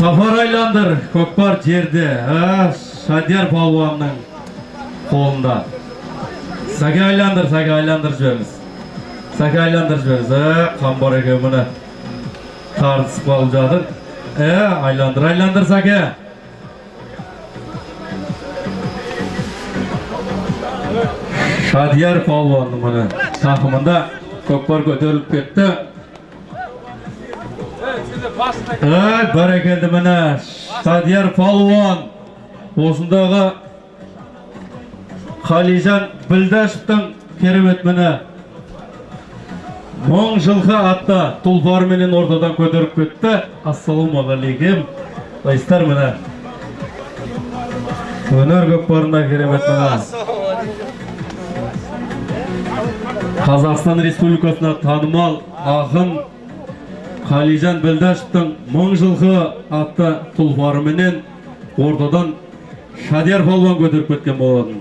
сафар айландыр көкпар жерде. А, шадияр палуанның қолында. Сәке айландыр сәке айландыр жіберіңіз. Сәке айландыр жіберіңіз. Ә қамбар екен міне. Тартысып қалып жатыр. Ә айландыр айландыр сәке. Шадияр палуанның міне тақымында көкпар көтеріліп кетті. Бәрекелді міне. Шадияр Палуан. Осындағы Қалижан Білдашевтің керемет міне. Мың жылқы атты тұлпарменен ортадан көтеріп кетті. Ассалаумағалейкум. Байстар міне? Өнер көкпарында керемет міне. Қазақстан Республикасына танымал ақын Қалижан Білдашевтің мың жылқы атты тұлпарыменен ортадан Шадияр палуан көтеріп кеткен болатын.